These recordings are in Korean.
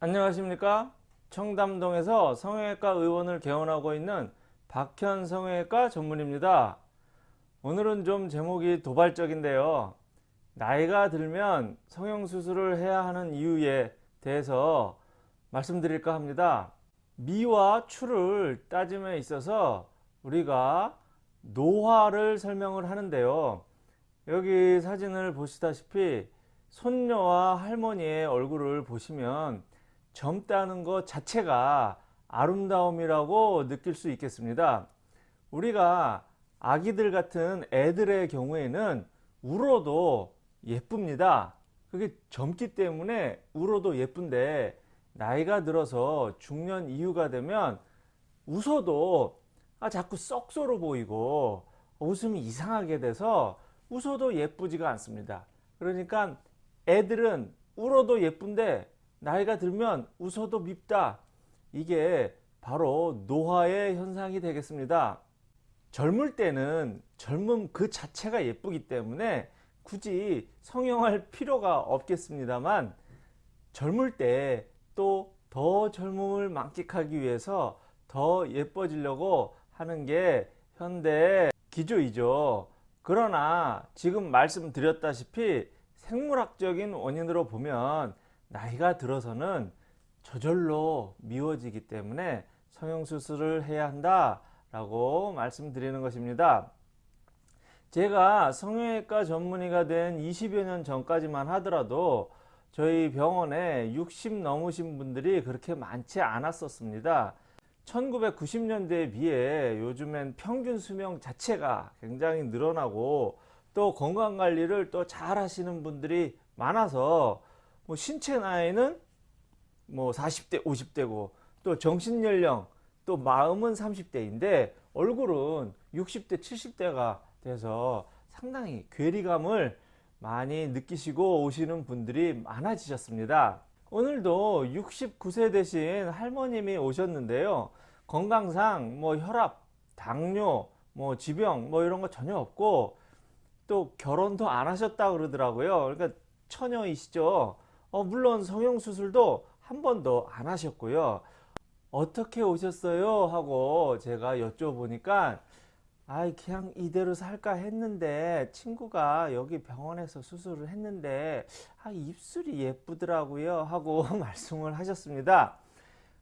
안녕하십니까? 청담동에서 성형외과 의원을 개원하고 있는 박현 성형외과 전문입니다. 오늘은 좀 제목이 도발적인데요. 나이가 들면 성형수술을 해야 하는 이유에 대해서 말씀드릴까 합니다. 미와 추를 따짐에 있어서 우리가 노화를 설명을 하는데요. 여기 사진을 보시다시피 손녀와 할머니의 얼굴을 보시면 젊다는 것 자체가 아름다움이라고 느낄 수 있겠습니다. 우리가 아기들 같은 애들의 경우에는 울어도 예쁩니다. 그게 젊기 때문에 울어도 예쁜데 나이가 들어서 중년 이후가 되면 웃어도 아 자꾸 썩소로 보이고 웃음이 이상하게 돼서 웃어도 예쁘지가 않습니다. 그러니까 애들은 울어도 예쁜데 나이가 들면 웃어도 밉다. 이게 바로 노화의 현상이 되겠습니다. 젊을 때는 젊음 그 자체가 예쁘기 때문에 굳이 성형할 필요가 없겠습니다만 젊을 때 또 더 젊음을 만끽하기 위해서 더 예뻐지려고 하는 게 현대 기조이죠. 그러나 지금 말씀드렸다시피 생물학적인 원인으로 보면 나이가 들어서는 저절로 미워지기 때문에 성형수술을 해야 한다 라고 말씀드리는 것입니다. 제가 성형외과 전문의가 된 20여 년 전까지만 하더라도 저희 병원에 60 넘으신 분들이 그렇게 많지 않았었습니다. 1990년대에 비해 요즘엔 평균 수명 자체가 굉장히 늘어나고 또 건강관리를 또 잘 하시는 분들이 많아서 뭐 신체 나이는 뭐 40대 50대고 또 정신연령 또 마음은 30대인데 얼굴은 60대 70대가 돼서 상당히 괴리감을 많이 느끼시고 오시는 분들이 많아지셨습니다. 오늘도 69세 되신 할머님이 오셨는데요. 건강상 뭐 혈압 당뇨 뭐 지병 뭐 이런 거 전혀 없고 또 결혼도 안 하셨다 그러더라고요. 그러니까 처녀이시죠 어, 물론 성형수술도 한 번도 안 하셨고요. 어떻게 오셨어요? 하고 제가 여쭤보니까 아 그냥 이대로 살까 했는데 친구가 여기 병원에서 수술을 했는데 아 입술이 예쁘더라고요 하고 말씀을 하셨습니다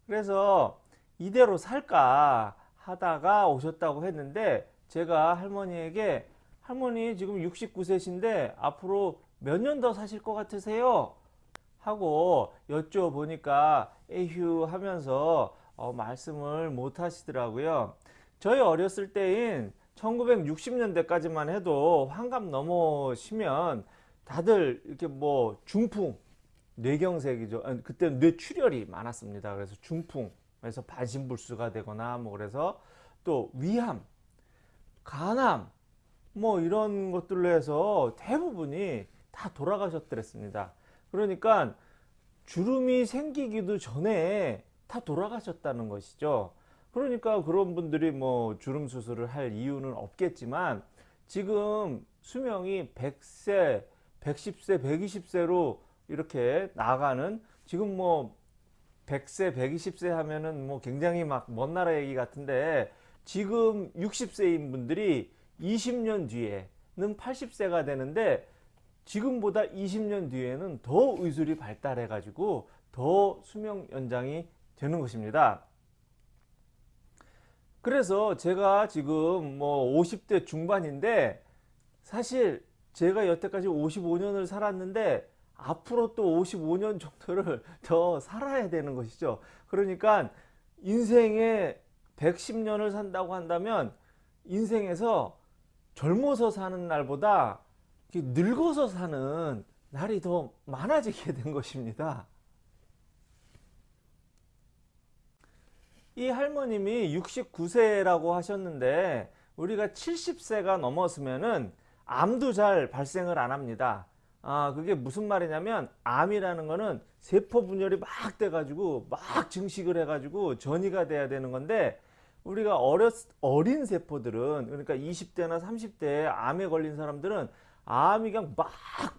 그래서 이대로 살까 하다가 오셨다고 했는데 제가 할머니에게 할머니 지금 69세신데 앞으로 몇 년 더 사실 것 같으세요 하고 여쭤보니까 에휴 하면서 어, 말씀을 못 하시더라고요. 저희 어렸을 때인 1960년대까지만 해도 환갑 넘어시면 다들 이렇게 뭐 중풍 뇌경색이죠. 그때 뇌출혈이 많았습니다. 그래서 중풍 그래서 반신불수가 되거나 뭐 그래서 또 위암 간암 뭐 이런 것들로 해서 대부분이 다 돌아가셨더랬습니다. 그러니까 주름이 생기기도 전에 다 돌아가셨다는 것이죠. 그러니까 그런 분들이 뭐 주름 수술을 할 이유는 없겠지만 지금 수명이 100세, 110세, 120세로 이렇게 나가는 지금 뭐 100세, 120세 하면은 뭐 굉장히 막 먼 나라 얘기 같은데 지금 60세인 분들이 20년 뒤에는 80세가 되는데 지금보다 20년 뒤에는 더 의술이 발달해 가지고 더 수명 연장이 되는 것입니다. 그래서 제가 지금 뭐 50대 중반인데 사실 제가 여태까지 55년을 살았는데 앞으로 또 55년 정도를 더 살아야 되는 것이죠. 그러니까 인생에 110년을 산다고 한다면 인생에서 젊어서 사는 날보다 늙어서 사는 날이 더 많아지게 된 것입니다. 이 할머님이 69세라고 하셨는데 우리가 70세가 넘었으면은 암도 잘 발생을 안 합니다. 아 그게 무슨 말이냐면 암이라는 거는 세포 분열이 막 돼 가지고 막 증식을 해 가지고 전이가 돼야 되는 건데 우리가 어렸, 어린 세포들은 그러니까 20대나 30대에 암에 걸린 사람들은 암이 그냥 막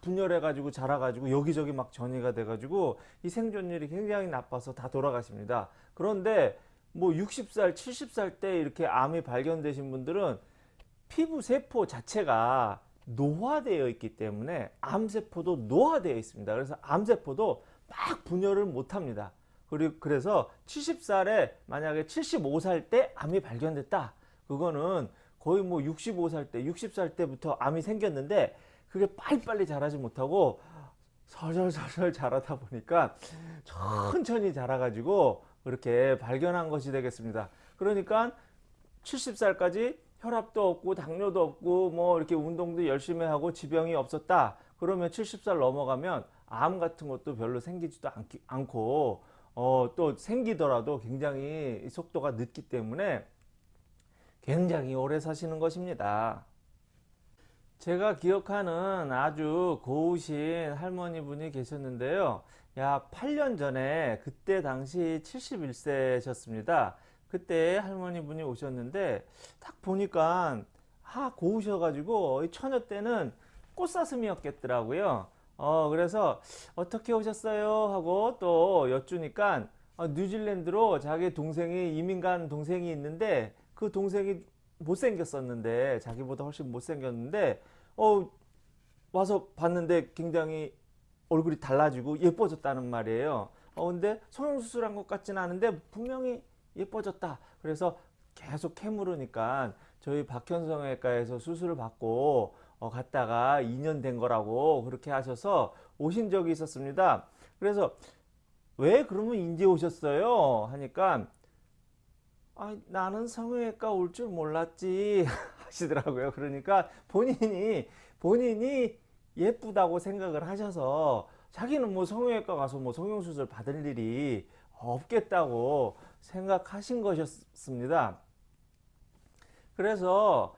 분열해가지고 자라가지고 여기저기 막 전이가 돼가지고 이 생존율이 굉장히 나빠서 다 돌아가십니다. 그런데 뭐 60살, 70살 때 이렇게 암이 발견되신 분들은 피부 세포 자체가 노화되어 있기 때문에 암세포도 노화되어 있습니다. 그래서 암세포도 막 분열을 못합니다. 그리고 그래서 70살에 만약에 75살 때 암이 발견됐다. 그거는 거의 뭐 65살 때, 60살 때부터 암이 생겼는데 그게 빨리빨리 자라지 못하고 설설설설 자라다 보니까 천천히 자라가지고 그렇게 발견한 것이 되겠습니다. 그러니까 70살까지 혈압도 없고 당뇨도 없고 뭐 이렇게 운동도 열심히 하고 지병이 없었다. 그러면 70살 넘어가면 암 같은 것도 별로 생기지도 않고 어, 또 생기더라도 굉장히 속도가 늦기 때문에 굉장히 오래 사시는 것입니다. 제가 기억하는 아주 고우신 할머니 분이 계셨는데요. 약 8년 전에 그때 당시 71세셨습니다. 그때 할머니 분이 오셨는데 딱 보니까 하 고우셔가지고 처녀 때는 꽃사슴이었겠더라고요. 어 그래서 어떻게 오셨어요 하고 또 여쭈니까 어, 뉴질랜드로 자기 동생이 이민 간 동생이 있는데 그 동생이 못생겼었는데 자기보다 훨씬 못생겼는데 어 와서 봤는데 굉장히 얼굴이 달라지고 예뻐졌다는 말이에요. 어 근데 성형수술한 것 같지는 않은데 분명히 예뻐졌다. 그래서 계속 캐물으니까 저희 박현성외과에서 수술을 받고 어 갔다가 2년 된 거라고 그렇게 하셔서 오신 적이 있었습니다. 그래서 왜 그러면 인제 오셨어요? 하니까 아, 나는 성형외과 올 줄 몰랐지 하시더라고요. 그러니까 본인이 본인이 예쁘다고 생각을 하셔서 자기는 뭐 성형외과 가서 뭐 성형수술 받을 일이 없겠다고 생각하신 것이었습니다. 그래서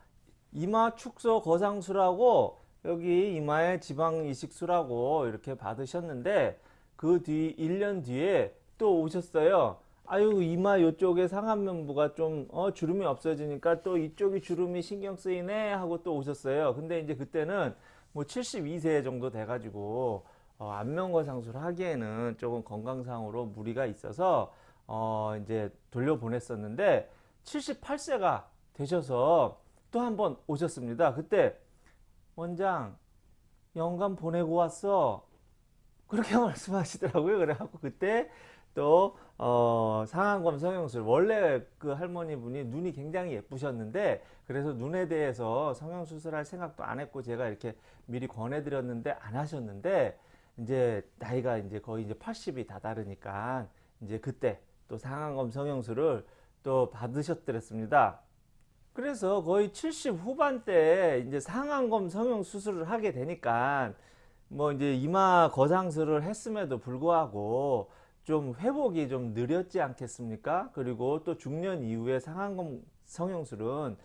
이마 축소 거상술하고 여기 이마에 지방 이식술하고 이렇게 받으셨는데 그 뒤 1년 뒤에 또 오셨어요. 아유 이마 요쪽에 상안면부가 좀 어, 주름이 없어지니까 또 이쪽이 주름이 신경 쓰이네 하고 또 오셨어요. 근데 이제 그때는 뭐 72세 정도 돼 가지고 어, 안면거상술 하기에는 조금 건강상으로 무리가 있어서 어, 이제 돌려보냈었는데 78세가 되셔서 또 한 번 오셨습니다. 그때 원장 영감 보내고 왔어. 그렇게 말씀하시더라고요. 그래갖고 그때 또 어, 상안검 성형술 원래 그 할머니 분이 눈이 굉장히 예쁘셨는데 그래서 눈에 대해서 성형수술할 생각도 안 했고 제가 이렇게 미리 권해드렸는데 안 하셨는데 이제 나이가 이제 거의 이제 80이 다다르니까 이제 그때 또 상안검 성형술을 또 받으셨더랬습니다. 그래서 거의 70 후반대에 이제 상안검 성형 수술을 하게 되니까 뭐 이제 이마 거상술을 했음에도 불구하고 좀 회복이 좀 느렸지 않겠습니까? 그리고 또 중년 이후에 상안검 성형술은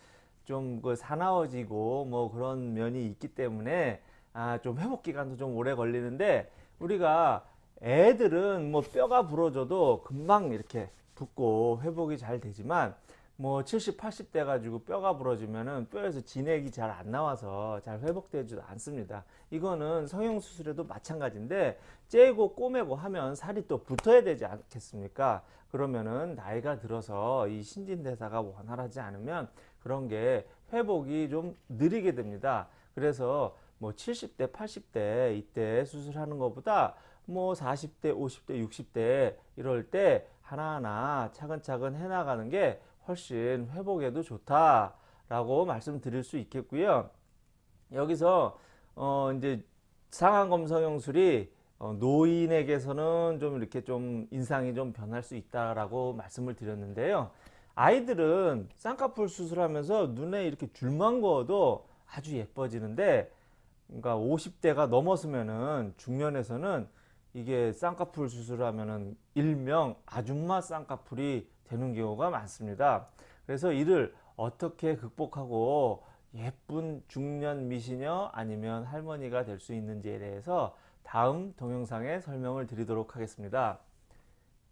좀 그 사나워지고 뭐 그런 면이 있기 때문에 아 좀 회복 기간도 좀 오래 걸리는데 우리가 애들은 뭐 뼈가 부러져도 금방 이렇게 붓고 회복이 잘 되지만 뭐 70, 80대 가지고 뼈가 부러지면은 뼈에서 진액이 잘 안 나와서 잘 회복되지도 않습니다. 이거는 성형수술에도 마찬가지인데 째고 꼬매고 하면 살이 또 붙어야 되지 않겠습니까? 그러면은 나이가 들어서 이 신진대사가 원활하지 않으면 그런 게 회복이 좀 느리게 됩니다. 그래서 뭐 70대, 80대 이때 수술하는 것보다 뭐 40대, 50대, 60대 이럴 때 하나하나 차근차근 해나가는 게 훨씬 회복에도 좋다라고 말씀드릴 수 있겠고요. 여기서 어 이제 상안검 성형술이 어 노인에게서는 좀 이렇게 좀 인상이 좀 변할 수 있다라고 말씀을 드렸는데요. 아이들은 쌍꺼풀 수술하면서 눈에 이렇게 줄만 그어도 아주 예뻐지는데 그러니까 50대가 넘었으면은 중년에서는 이게 쌍꺼풀 수술하면은 일명 아줌마 쌍꺼풀이 되는 경우가 많습니다. 그래서 이를 어떻게 극복하고 예쁜 중년 미시녀 아니면 할머니가 될 수 있는지에 대해서 다음 동영상에 설명을 드리도록 하겠습니다.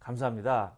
감사합니다.